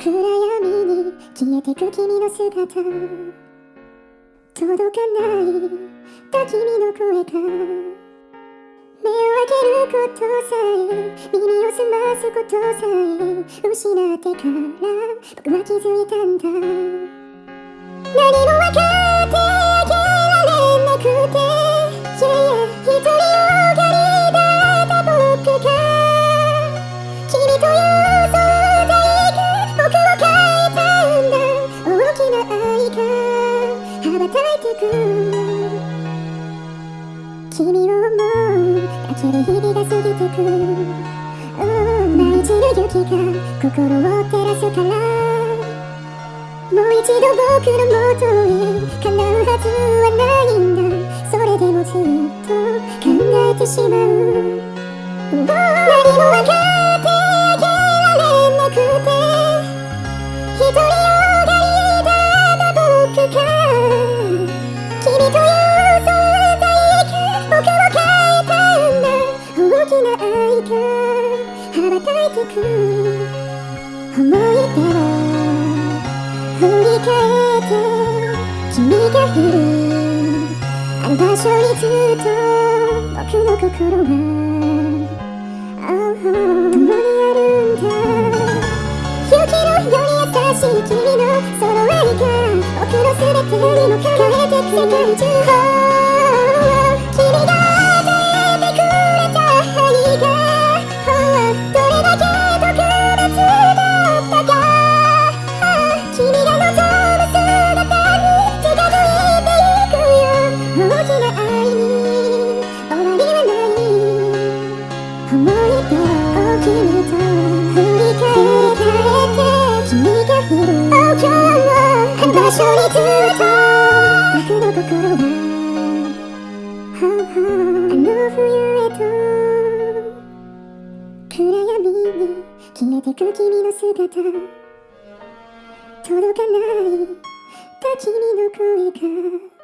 暗闇に消えてく君の姿。届かないた君の声が。目を開けることさえ耳を澄ますことさえ失ってから僕は気づいたんだ。何も羽ばたいてく君を思うだけで日々が過ぎてく舞い散る。雪が心を照らすからもう一度僕の元へ叶うはずはないんだそれでもずっと考えてしまう何も分かってあげられなくてきな愛が羽ばたいてく思い出を振り返って君がいるあの場所にずっと僕の心は共にあるんだ雪のように優しい君のその愛が僕の全てにも輝いてく世界中場所にずっと僕の心は Oh, oh あの冬へと暗闇に消えてく君の姿届かないた君の声が。